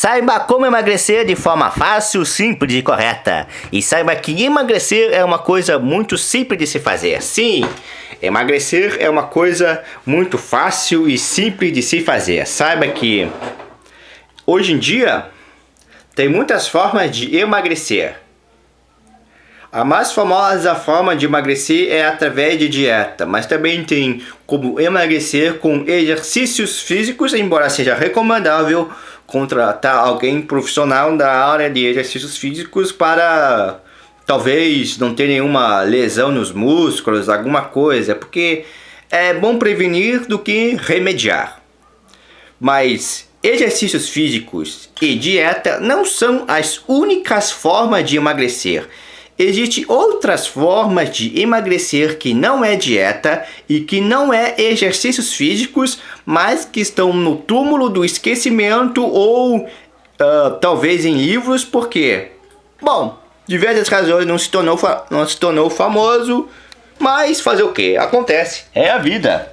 Saiba como emagrecer de forma fácil, simples e correta. E saiba que emagrecer é uma coisa muito simples de se fazer. Sim, emagrecer é uma coisa muito fácil e simples de se fazer. Saiba que hoje em dia tem muitas formas de emagrecer. A mais famosa forma de emagrecer é através de dieta, mas também tem como emagrecer com exercícios físicos, embora seja recomendável contratar alguém profissional da área de exercícios físicos para talvez não ter nenhuma lesão nos músculos, alguma coisa, porque é bom prevenir do que remediar. Mas exercícios físicos e dieta não são as únicas formas de emagrecer. Existem outras formas de emagrecer que não é dieta e que não é exercícios físicos, mas que estão no túmulo do esquecimento ou uh, talvez em livros, porque, bom, diversas razões não se tornou, não se tornou famoso, mas fazer o que? Acontece, é a vida.